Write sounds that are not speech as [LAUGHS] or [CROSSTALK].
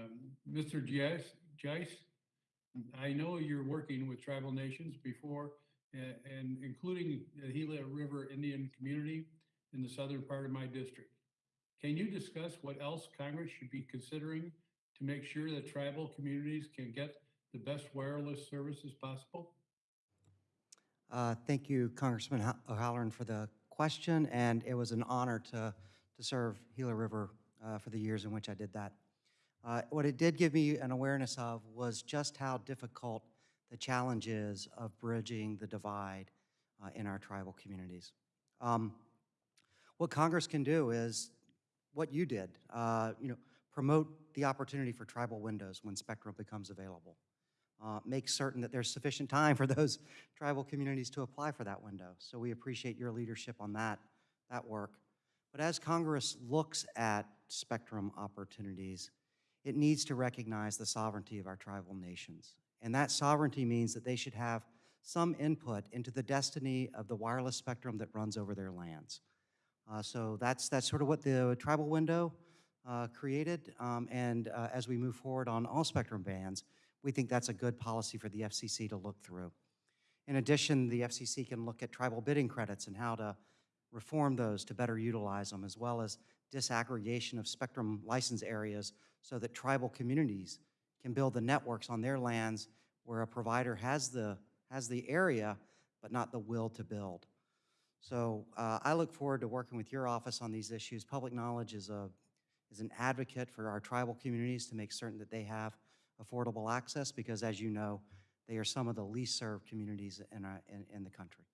Um, Mr. Jice, I know you're working with tribal nations before, a- and including the Gila River Indian community in the southern part of my district. Can you discuss what else Congress should be considering to make sure that tribal communities can get the best wireless services possible? Uh, Thank you, Congressman O'Halleran, for the question, and it was an honor to, to serve Gila River uh, for the years in which I did that. Uh, What it did give me an awareness of was just how difficult the challenge is of bridging the divide uh, in our tribal communities. Um, What Congress can do is what you did, uh, you know, promote the opportunity for tribal windows when spectrum becomes available uh, make certain that there's sufficient time for those [LAUGHS] tribal communities to apply for that window. So we appreciate your leadership on that, that work. But as Congress looks at spectrum opportunities, it needs to recognize the sovereignty of our tribal nations. And that sovereignty means that they should have some input into the destiny of the wireless spectrum that runs over their lands. Uh, so that's, that's sort of what the tribal window uh, created. Um, and uh, as we move forward on all spectrum bands, we think that's a good policy for the FCC to look through. In addition, the FCC can look at tribal bidding credits and how to reform those to better utilize them, as well as disaggregation of spectrum license areas so that tribal communities can build the networks on their lands where a provider has the, has the area, but not the will to build. So uh, I look forward to working with your office on these issues. Public knowledge is a, is an advocate for our tribal communities to make certain that they have affordable access because as you know, they are some of the least served communities in, our, in, in the country.